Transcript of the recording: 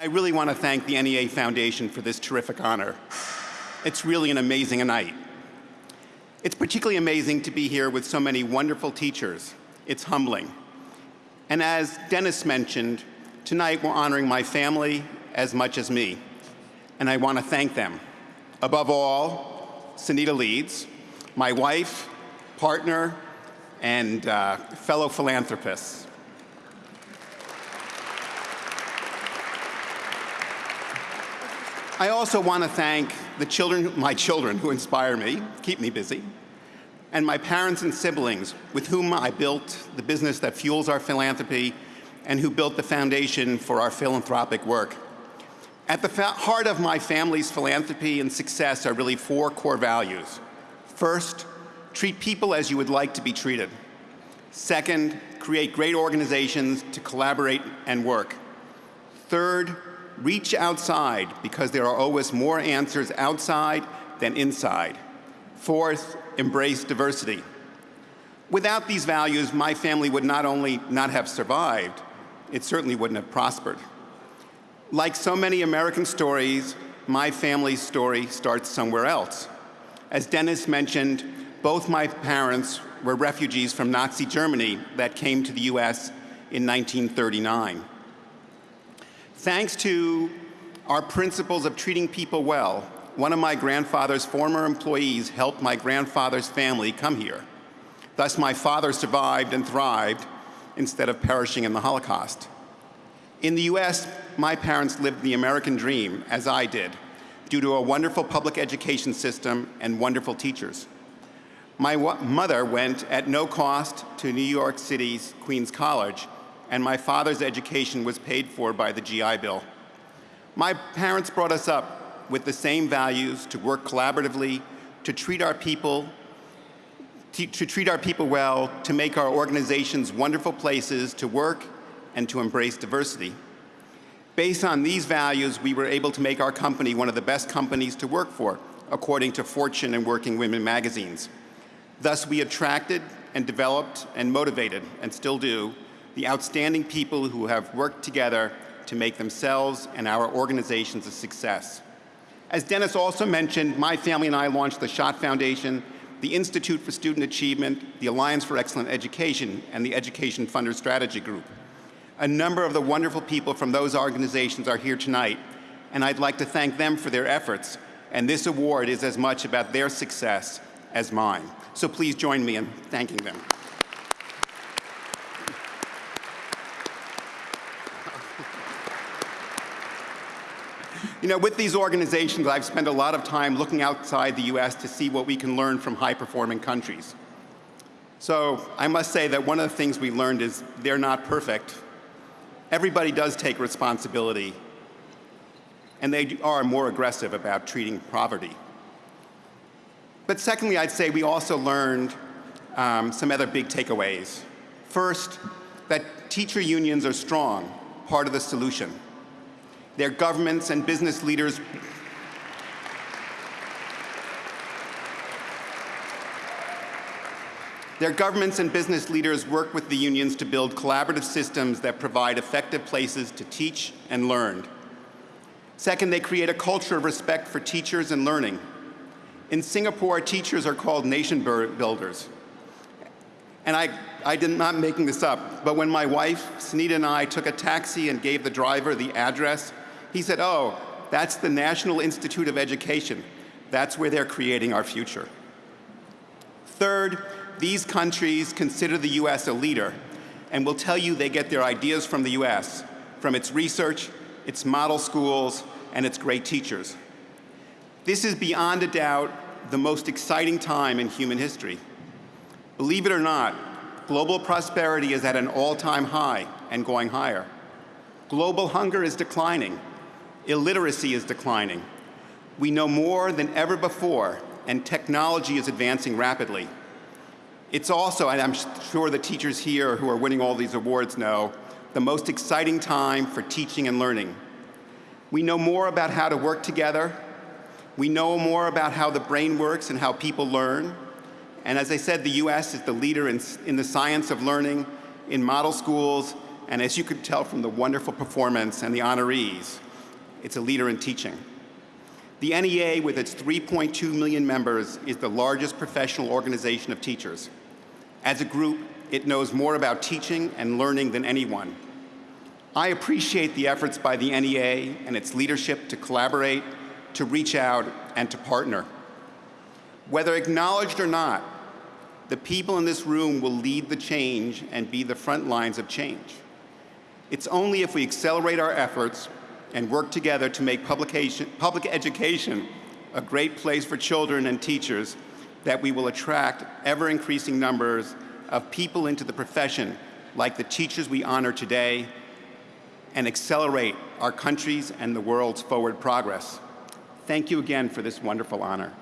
I really want to thank the NEA Foundation for this terrific honor. It's really an amazing night. It's particularly amazing to be here with so many wonderful teachers. It's humbling. And as Dennis mentioned, tonight we're honoring my family as much as me. And I want to thank them. Above all, Sunita Leeds, my wife, partner, and uh, fellow philanthropists. I also want to thank the children, my children who inspire me, keep me busy, and my parents and siblings with whom I built the business that fuels our philanthropy and who built the foundation for our philanthropic work. At the heart of my family's philanthropy and success are really four core values. First, treat people as you would like to be treated. Second, create great organizations to collaborate and work. Third, reach outside because there are always more answers outside than inside. Fourth, embrace diversity. Without these values, my family would not only not have survived, it certainly wouldn't have prospered. Like so many American stories, my family's story starts somewhere else. As Dennis mentioned, both my parents were refugees from Nazi Germany that came to the US in 1939. Thanks to our principles of treating people well, one of my grandfather's former employees helped my grandfather's family come here. Thus, my father survived and thrived instead of perishing in the Holocaust. In the US, my parents lived the American dream, as I did, due to a wonderful public education system and wonderful teachers. My mother went at no cost to New York City's Queens College and my father's education was paid for by the GI Bill. My parents brought us up with the same values to work collaboratively, to treat our people to, to treat our people well, to make our organizations wonderful places to work and to embrace diversity. Based on these values, we were able to make our company one of the best companies to work for, according to Fortune and Working Women magazines. Thus, we attracted and developed and motivated, and still do, the outstanding people who have worked together to make themselves and our organizations a success. As Dennis also mentioned, my family and I launched the Schott Foundation, the Institute for Student Achievement, the Alliance for Excellent Education, and the Education Funder Strategy Group. A number of the wonderful people from those organizations are here tonight, and I'd like to thank them for their efforts, and this award is as much about their success as mine. So please join me in thanking them. You know, with these organizations, I've spent a lot of time looking outside the U.S. to see what we can learn from high-performing countries. So I must say that one of the things we learned is they're not perfect. Everybody does take responsibility, and they are more aggressive about treating poverty. But secondly, I'd say we also learned um, some other big takeaways. First, that teacher unions are strong, part of the solution. Their governments and business leaders Their governments and business leaders work with the unions to build collaborative systems that provide effective places to teach and learn. Second, they create a culture of respect for teachers and learning. In Singapore, teachers are called nation builders. And I, I did not making this up, but when my wife, Sunita, and I took a taxi and gave the driver the address he said, oh, that's the National Institute of Education. That's where they're creating our future. Third, these countries consider the U.S. a leader and will tell you they get their ideas from the U.S., from its research, its model schools, and its great teachers. This is beyond a doubt the most exciting time in human history. Believe it or not, global prosperity is at an all-time high and going higher. Global hunger is declining, illiteracy is declining. We know more than ever before, and technology is advancing rapidly. It's also, and I'm sure the teachers here who are winning all these awards know, the most exciting time for teaching and learning. We know more about how to work together. We know more about how the brain works and how people learn. And as I said, the US is the leader in, in the science of learning, in model schools, and as you could tell from the wonderful performance and the honorees, it's a leader in teaching. The NEA, with its 3.2 million members, is the largest professional organization of teachers. As a group, it knows more about teaching and learning than anyone. I appreciate the efforts by the NEA and its leadership to collaborate, to reach out, and to partner. Whether acknowledged or not, the people in this room will lead the change and be the front lines of change. It's only if we accelerate our efforts and work together to make public education a great place for children and teachers that we will attract ever-increasing numbers of people into the profession like the teachers we honor today and accelerate our country's and the world's forward progress. Thank you again for this wonderful honor.